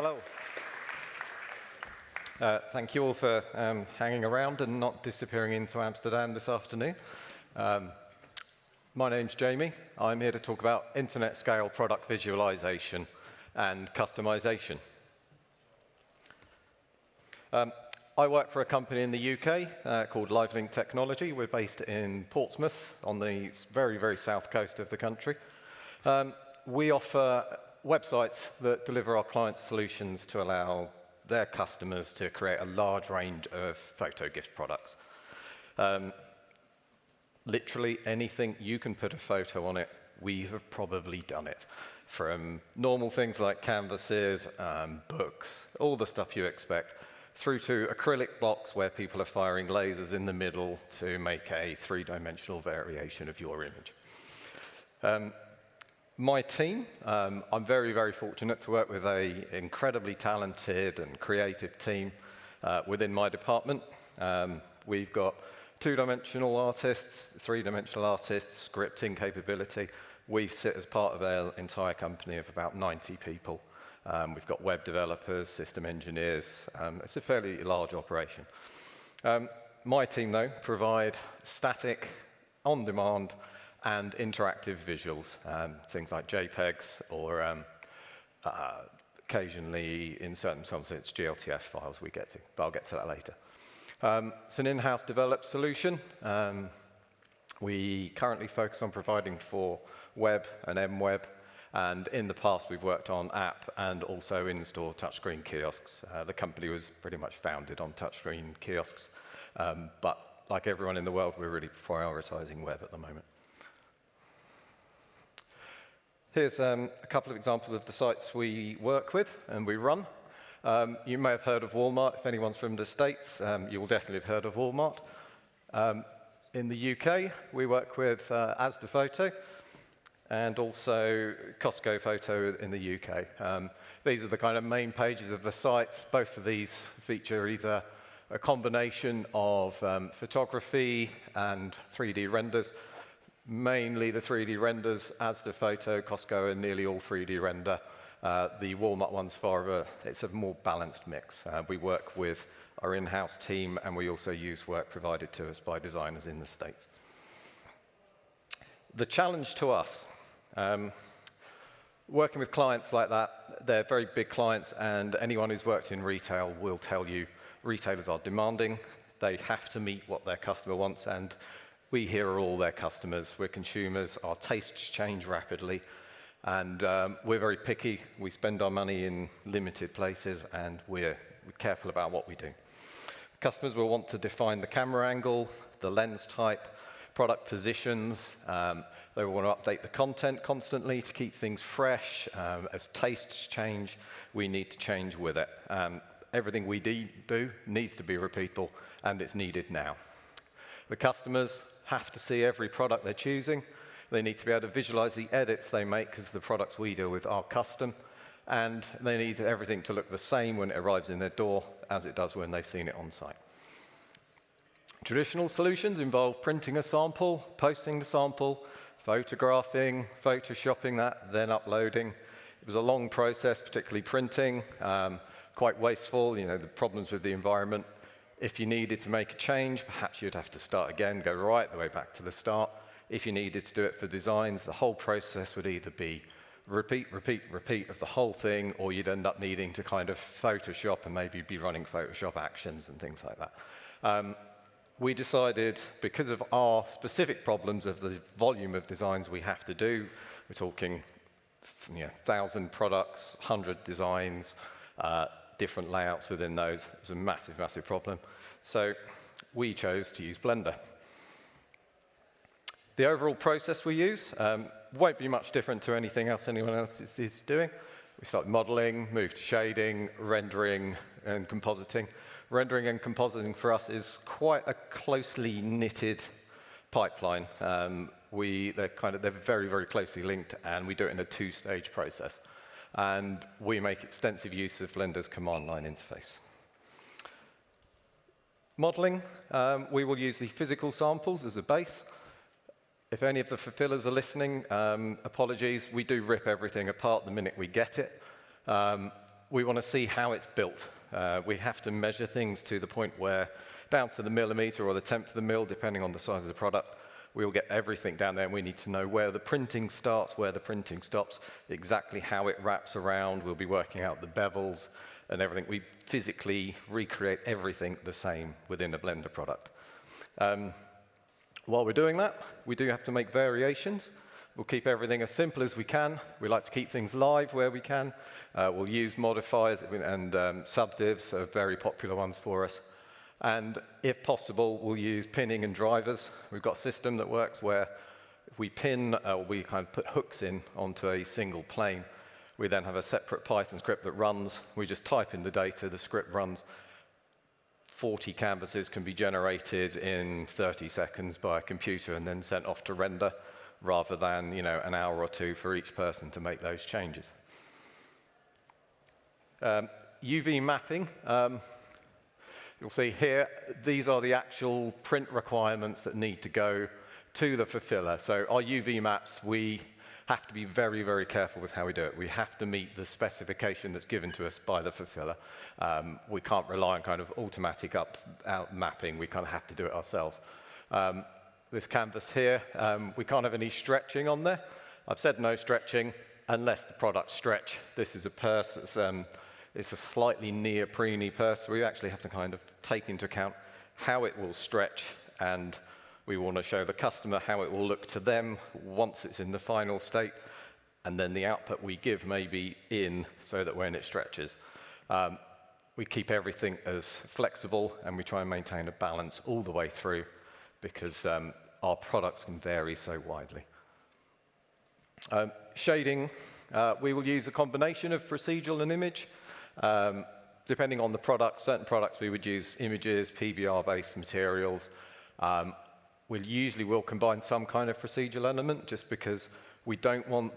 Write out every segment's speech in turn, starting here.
Hello. Uh, thank you all for um, hanging around and not disappearing into Amsterdam this afternoon. Um, my name's Jamie. I'm here to talk about internet scale product visualization and customization. Um, I work for a company in the UK uh, called LiveLink Technology. We're based in Portsmouth on the very, very south coast of the country. Um, we offer websites that deliver our clients solutions to allow their customers to create a large range of photo gift products. Um, literally anything you can put a photo on it, we have probably done it. From normal things like canvases, um, books, all the stuff you expect, through to acrylic blocks where people are firing lasers in the middle to make a three-dimensional variation of your image. Um, my team, um, I'm very, very fortunate to work with an incredibly talented and creative team uh, within my department. Um, we've got two-dimensional artists, three-dimensional artists, scripting capability. We sit as part of our entire company of about 90 people. Um, we've got web developers, system engineers. Um, it's a fairly large operation. Um, my team, though, provide static, on-demand, and interactive visuals, um, things like JPEGs or um, uh, occasionally in certain it's GLTF files we get to, but I'll get to that later. Um, it's an in-house developed solution. Um, we currently focus on providing for web and MWeb, and in the past we've worked on app and also in-store touchscreen kiosks. Uh, the company was pretty much founded on touchscreen kiosks, um, but like everyone in the world, we're really prioritizing web at the moment. Here's um, a couple of examples of the sites we work with and we run. Um, you may have heard of Walmart. If anyone's from the States, um, you will definitely have heard of Walmart. Um, in the UK, we work with uh, Asda Photo and also Costco Photo in the UK. Um, these are the kind of main pages of the sites. Both of these feature either a combination of um, photography and 3D renders, mainly the 3D renders, Asda Photo, Costco, and nearly all 3D render. Uh, the Walmart one's far a, it's a more balanced mix. Uh, we work with our in-house team, and we also use work provided to us by designers in the States. The challenge to us, um, working with clients like that, they're very big clients, and anyone who's worked in retail will tell you retailers are demanding. They have to meet what their customer wants, and we here are all their customers. We're consumers. Our tastes change rapidly. And um, we're very picky. We spend our money in limited places, and we're, careful about what we do. Customers will want to define the camera angle, the lens type, product positions. Um, they will want to update the content constantly to keep things fresh. Um, as tastes change, we need to change with it. Um, everything we do needs to be repeatable, and it's needed now. The customers have to see every product they're choosing. They need to be able to visualize the edits they make because the products we deal with are custom. And they need everything to look the same when it arrives in their door as it does when they've seen it on site. Traditional solutions involve printing a sample, posting the sample, photographing, photoshopping that, then uploading. It was a long process, particularly printing, um, quite wasteful, you know, the problems with the environment. If you needed to make a change, perhaps you'd have to start again, go right the way back to the start. If you needed to do it for designs, the whole process would either be repeat, repeat, repeat of the whole thing, or you'd end up needing to kind of Photoshop and maybe be running Photoshop actions and things like that. Um, we decided, because of our specific problems of the volume of designs we have to do, we're talking you know, 1,000 products, 100 designs, uh, different layouts within those. It was a massive, massive problem. So we chose to use Blender. The overall process we use um, won't be much different to anything else anyone else is, is doing. We start modeling, move to shading, rendering, and compositing. Rendering and compositing for us is quite a closely knitted pipeline. Um, we, they're, kind of, they're very, very closely linked, and we do it in a two-stage process and we make extensive use of Blender's command line interface. Modeling, um, we will use the physical samples as a base. If any of the fulfillers are listening, um, apologies, we do rip everything apart the minute we get it. Um, we want to see how it's built. Uh, we have to measure things to the point where, down to the millimeter or the tenth of the mil, depending on the size of the product, we will get everything down there, and we need to know where the printing starts, where the printing stops, exactly how it wraps around. We'll be working out the bevels and everything. We physically recreate everything the same within a Blender product. Um, while we're doing that, we do have to make variations. We'll keep everything as simple as we can. We like to keep things live where we can. Uh, we'll use modifiers and um, subdivs are very popular ones for us. And if possible, we'll use pinning and drivers. We've got a system that works where if we pin, uh, we kind of put hooks in onto a single plane. We then have a separate Python script that runs. We just type in the data, the script runs, 40 canvases can be generated in 30 seconds by a computer and then sent off to render, rather than you know, an hour or two for each person to make those changes. Um, UV mapping, um, you'll see here, these are the actual print requirements that need to go to the fulfiller. So our UV maps, we have to be very, very careful with how we do it. We have to meet the specification that's given to us by the fulfiller. Um, we can't rely on kind of automatic up out mapping. We kind of have to do it ourselves. Um, this canvas here, um, we can't have any stretching on there. I've said no stretching unless the product stretch. This is a purse that's um, it's a slightly neoprene purse. We actually have to kind of take into account how it will stretch and we want to show the customer how it will look to them once it's in the final state, and then the output we give may be in so that when it stretches. Um, we keep everything as flexible and we try and maintain a balance all the way through because um, our products can vary so widely. Um, shading, uh, we will use a combination of procedural and image. Um, depending on the product, certain products we would use images, PBR-based materials. Um, we usually will combine some kind of procedural element just because we don't want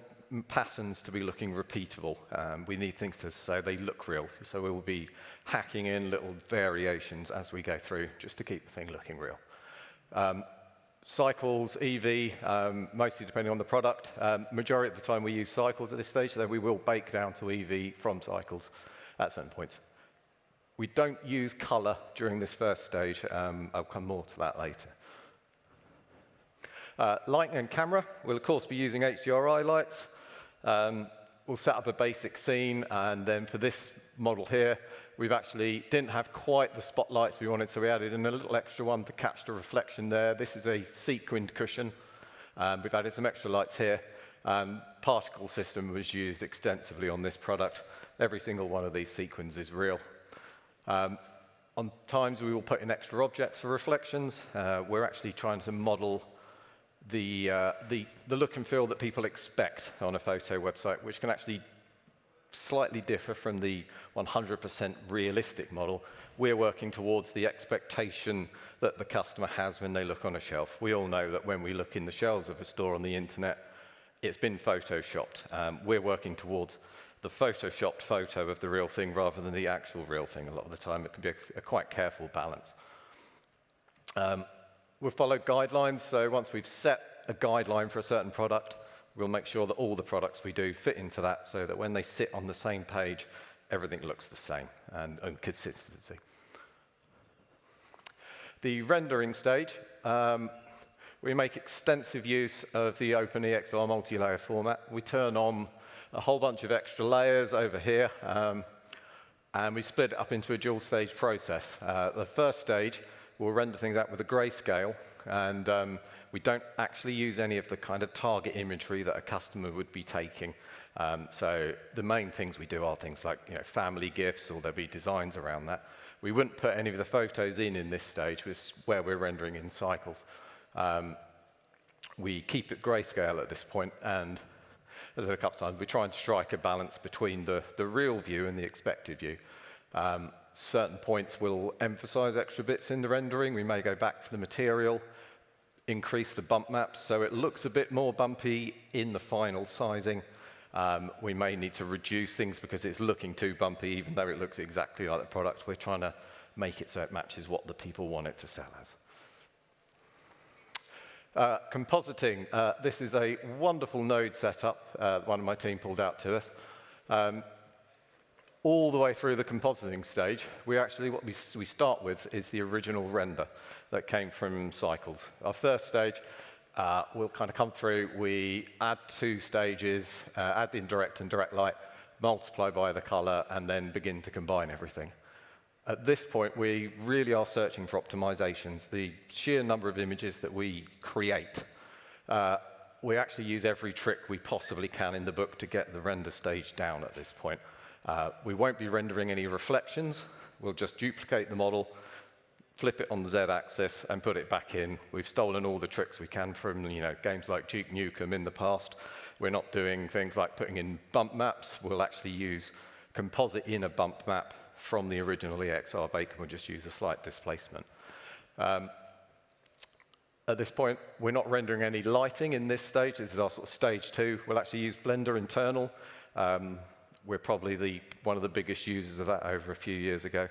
patterns to be looking repeatable. Um, we need things to so they look real. So we will be hacking in little variations as we go through just to keep the thing looking real. Um, cycles, Eevee, um, mostly depending on the product. Um, majority of the time we use cycles at this stage, though we will bake down to Eevee from cycles at certain points. We don't use color during this first stage. Um, I'll come more to that later. Uh, lighting and camera, we'll of course be using HDRI lights. Um, we'll set up a basic scene, and then for this model here, we've actually didn't have quite the spotlights we wanted, so we added in a little extra one to catch the reflection there. This is a sequined cushion. Um, we've added some extra lights here. Um, particle system was used extensively on this product. Every single one of these sequins is real. Um, on times we will put in extra objects for reflections. Uh, we're actually trying to model the, uh, the, the look and feel that people expect on a photo website, which can actually slightly differ from the 100% realistic model. We're working towards the expectation that the customer has when they look on a shelf. We all know that when we look in the shelves of a store on the internet, it's been photoshopped. Um, we're working towards the photoshopped photo of the real thing rather than the actual real thing. A lot of the time, it can be a, a quite careful balance. Um, We'll follow guidelines, so once we've set a guideline for a certain product, we'll make sure that all the products we do fit into that so that when they sit on the same page, everything looks the same and, and consistency. The rendering stage, um, we make extensive use of the OpenEXR multi-layer format. We turn on a whole bunch of extra layers over here, um, and we split it up into a dual stage process. Uh, the first stage we'll render things out with a grayscale, and um, we don't actually use any of the kind of target imagery that a customer would be taking. Um, so the main things we do are things like you know, family gifts, or there'll be designs around that. We wouldn't put any of the photos in in this stage, which is where we're rendering in cycles. Um, we keep it grayscale at this point, and as a couple of times, we try and strike a balance between the, the real view and the expected view. Um, certain points will emphasize extra bits in the rendering. We may go back to the material, increase the bump maps so it looks a bit more bumpy in the final sizing. Um, we may need to reduce things because it's looking too bumpy, even though it looks exactly like the product. We're trying to make it so it matches what the people want it to sell as. Uh, compositing. Uh, this is a wonderful node setup uh, one of my team pulled out to us. Um, all the way through the compositing stage, we actually, what we, we start with is the original render that came from Cycles. Our first stage, uh, we'll kind of come through, we add two stages, uh, add the indirect and direct light, multiply by the color, and then begin to combine everything. At this point, we really are searching for optimizations. The sheer number of images that we create, uh, we actually use every trick we possibly can in the book to get the render stage down at this point. Uh, we won't be rendering any reflections. We'll just duplicate the model, flip it on the z-axis, and put it back in. We've stolen all the tricks we can from you know, games like Duke Nukem in the past. We're not doing things like putting in bump maps. We'll actually use composite in a bump map from the original EXR and we'll just use a slight displacement. Um, at this point, we're not rendering any lighting in this stage. This is our sort of stage two. We'll actually use Blender internal. Um, we're probably the, one of the biggest users of that over a few years ago.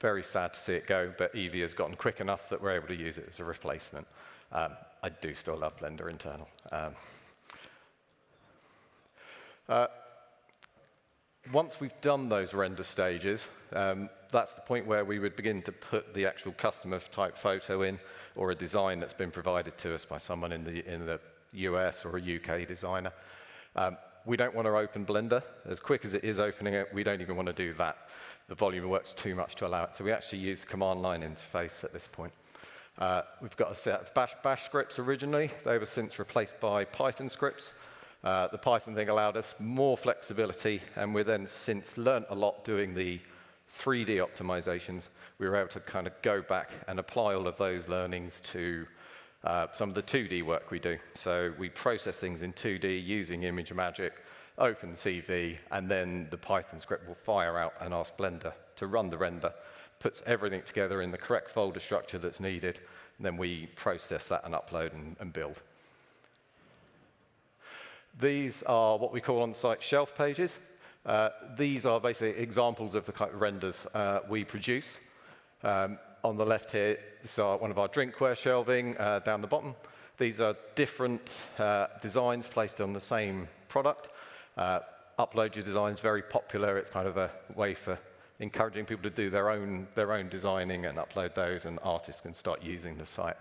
Very sad to see it go, but Eevee has gotten quick enough that we're able to use it as a replacement. Um, I do still love Blender internal. Um, uh, once we've done those render stages, um, that's the point where we would begin to put the actual customer type photo in or a design that's been provided to us by someone in the, in the US or a UK designer. Um, we don't want to open Blender. As quick as it is opening it, we don't even want to do that. The volume works too much to allow it. So we actually use the command line interface at this point. Uh, we've got a set of bash, bash, scripts originally. They were since replaced by Python scripts. Uh, the Python thing allowed us more flexibility, and we then since learned a lot doing the 3D optimizations. We were able to kind of go back and apply all of those learnings to uh, some of the 2D work we do. So we process things in 2D using Image ImageMagick, OpenCV, and then the Python script will fire out and ask Blender to run the render, puts everything together in the correct folder structure that's needed, and then we process that and upload and, and build. These are what we call on-site shelf pages. Uh, these are basically examples of the kind of renders uh, we produce. Um, on the left here, this is one of our drinkware shelving uh, down the bottom. These are different uh, designs placed on the same product. Uh, upload your designs, very popular. It's kind of a way for encouraging people to do their own, their own designing and upload those, and artists can start using the site.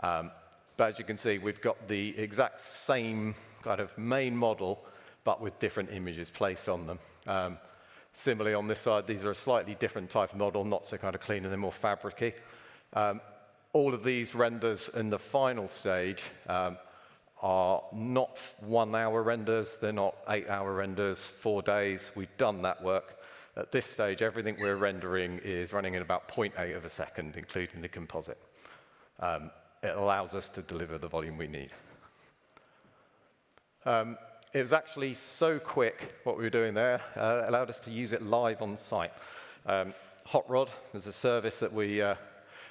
Um, but as you can see, we've got the exact same kind of main model, but with different images placed on them. Um, Similarly, on this side, these are a slightly different type of model, not so kind of clean and they're more fabricy. Um, all of these renders in the final stage um, are not one-hour renders. They're not eight-hour renders, four days. We've done that work. At this stage, everything we're rendering is running in about 0.8 of a second, including the composite. Um, it allows us to deliver the volume we need. Um, it was actually so quick, what we were doing there, uh, allowed us to use it live on site. Um, Hot Rod is a service that we, uh,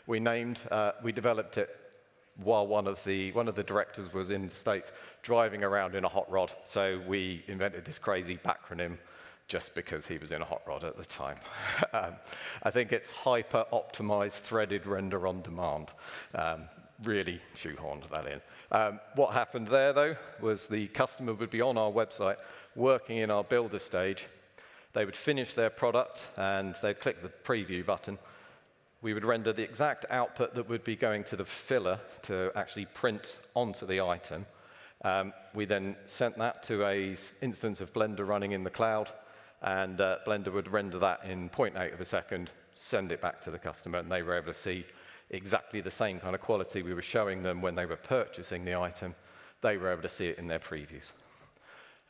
we named. Uh, we developed it while one of, the, one of the directors was in the States driving around in a hot rod. So we invented this crazy backronym just because he was in a hot rod at the time. um, I think it's hyper optimized threaded render on demand. Um, really shoehorned that in. Um, what happened there, though, was the customer would be on our website working in our builder stage. They would finish their product and they'd click the preview button. We would render the exact output that would be going to the filler to actually print onto the item. Um, we then sent that to a instance of Blender running in the cloud, and uh, Blender would render that in 0.8 of a second, send it back to the customer, and they were able to see exactly the same kind of quality we were showing them when they were purchasing the item. They were able to see it in their previews.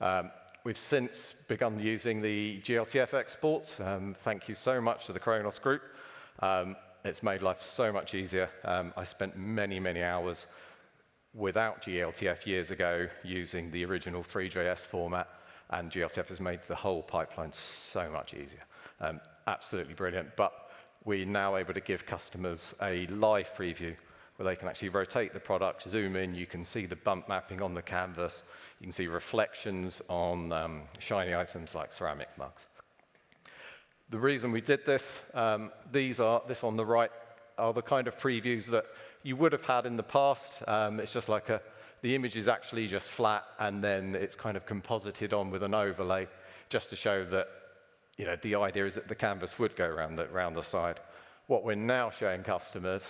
Um, we've since begun using the GLTF exports. Um, thank you so much to the Khronos group. Um, it's made life so much easier. Um, I spent many, many hours without GLTF years ago using the original Three.js format, and GLTF has made the whole pipeline so much easier. Um, absolutely brilliant. But we're now able to give customers a live preview where they can actually rotate the product, zoom in, you can see the bump mapping on the canvas, you can see reflections on um, shiny items like ceramic mugs. The reason we did this, um, these are, this on the right, are the kind of previews that you would have had in the past. Um, it's just like a, the image is actually just flat and then it's kind of composited on with an overlay just to show that you know, the idea is that the canvas would go around the, around the side. What we're now showing customers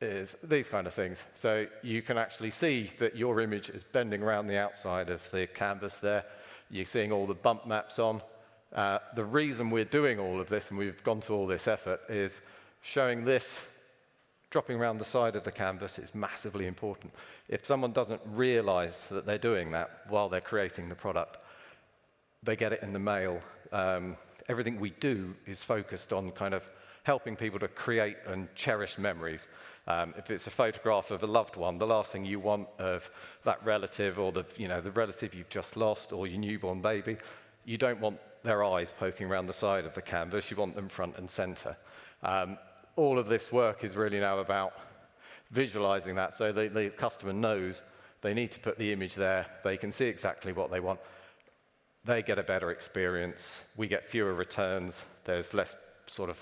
is these kind of things. So you can actually see that your image is bending around the outside of the canvas there. You're seeing all the bump maps on. Uh, the reason we're doing all of this, and we've gone to all this effort, is showing this dropping around the side of the canvas is massively important. If someone doesn't realize that they're doing that while they're creating the product, they get it in the mail. Um, everything we do is focused on kind of helping people to create and cherish memories. Um, if it's a photograph of a loved one, the last thing you want of that relative or the, you know, the relative you've just lost or your newborn baby, you don't want their eyes poking around the side of the canvas. You want them front and center. Um, all of this work is really now about visualizing that so the, the customer knows they need to put the image there. They can see exactly what they want. They get a better experience. We get fewer returns. There's less sort of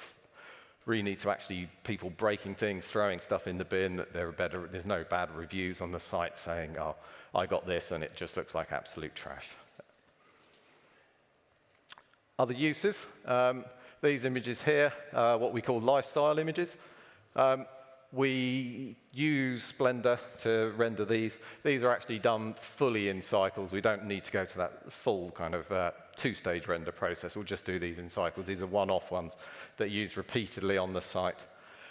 really need to actually people breaking things, throwing stuff in the bin, that there are better, there's no bad reviews on the site saying, oh, I got this and it just looks like absolute trash. Other uses, um, these images here, uh, what we call lifestyle images. Um, we use Blender to render these. These are actually done fully in cycles. We don't need to go to that full kind of uh, two-stage render process. We'll just do these in cycles. These are one-off ones that are used repeatedly on the site.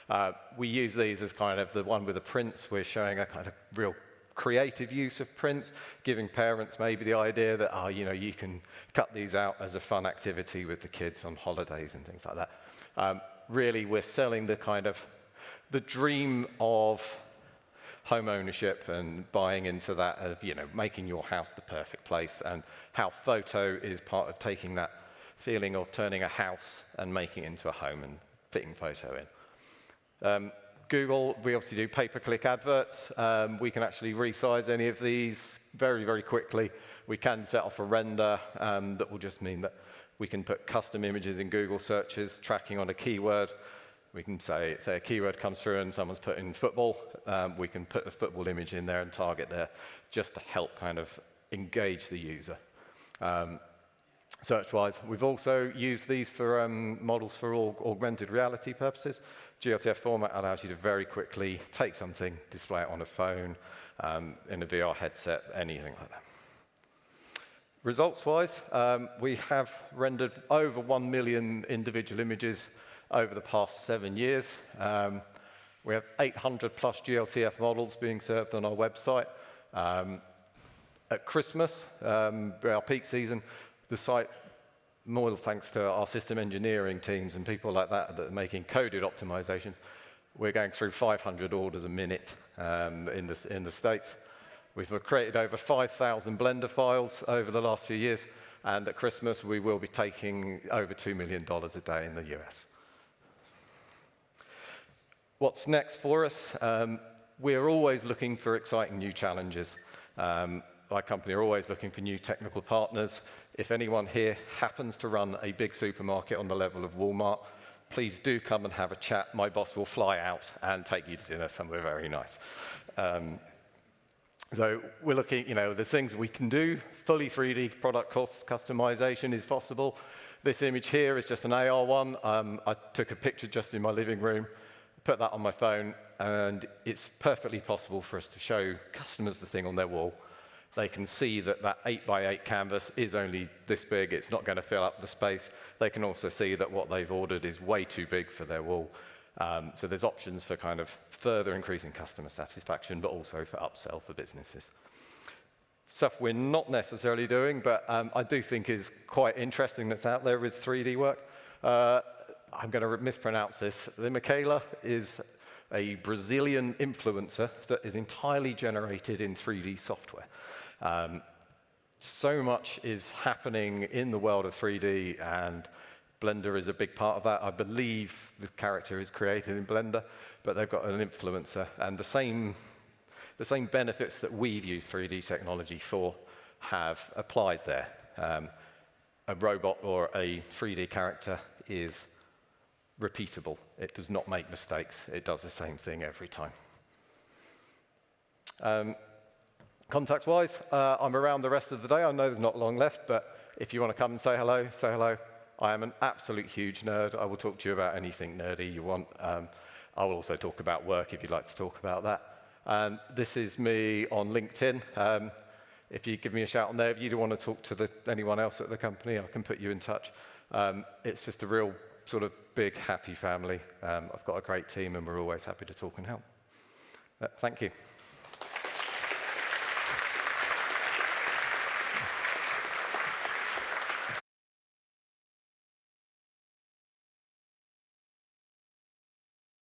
Uh, we use these as kind of the one with the prints. We're showing a kind of real creative use of prints, giving parents maybe the idea that, oh, you know, you can cut these out as a fun activity with the kids on holidays and things like that. Um, really, we're selling the kind of the dream of home ownership and buying into that of, you know, making your house the perfect place and how photo is part of taking that feeling of turning a house and making it into a home and fitting photo in. Um, Google, we obviously do pay-per-click adverts. Um, we can actually resize any of these very, very quickly. We can set off a render um, that will just mean that we can put custom images in Google searches, tracking on a keyword, we can say, say a keyword comes through and someone's put in football. Um, we can put the football image in there and target there just to help kind of engage the user. Um, Search-wise, we've also used these for um, models for all augmented reality purposes. GLTF format allows you to very quickly take something, display it on a phone, um, in a VR headset, anything like that. Results-wise, um, we have rendered over 1 million individual images over the past seven years. Um, we have 800 plus GLTF models being served on our website. Um, at Christmas, um, our peak season, the site, more thanks to our system engineering teams and people like that that are making coded optimizations, we're going through 500 orders a minute um, in, the, in the States. We've created over 5,000 Blender files over the last few years, and at Christmas we will be taking over $2 million a day in the US. What's next for us? Um, we're always looking for exciting new challenges. Um, my company are always looking for new technical partners. If anyone here happens to run a big supermarket on the level of Walmart, please do come and have a chat. My boss will fly out and take you to dinner somewhere very nice. Um, so we're looking, you know, the things we can do. Fully 3D product cost customization is possible. This image here is just an AR one. Um, I took a picture just in my living room put that on my phone, and it's perfectly possible for us to show customers the thing on their wall. They can see that that 8 by 8 canvas is only this big, it's not going to fill up the space. They can also see that what they've ordered is way too big for their wall. Um, so there's options for kind of further increasing customer satisfaction, but also for upsell for businesses. Stuff we're not necessarily doing, but um, I do think is quite interesting that's out there with 3D work. Uh, I'm going to mispronounce this. The Miquela is a Brazilian influencer that is entirely generated in 3D software. Um, so much is happening in the world of 3D, and Blender is a big part of that. I believe the character is created in Blender, but they've got an influencer, and the same, the same benefits that we've used 3D technology for have applied there. Um, a robot or a 3D character is repeatable. It does not make mistakes. It does the same thing every time. Um, Contact-wise, uh, I'm around the rest of the day. I know there's not long left, but if you want to come and say hello, say hello. I am an absolute huge nerd. I will talk to you about anything nerdy you want. Um, I will also talk about work if you'd like to talk about that. And this is me on LinkedIn. Um, if you give me a shout on there, if you don't want to talk to the, anyone else at the company, I can put you in touch. Um, it's just a real sort of big, happy family. Um, I've got a great team, and we're always happy to talk and help. Uh, thank you.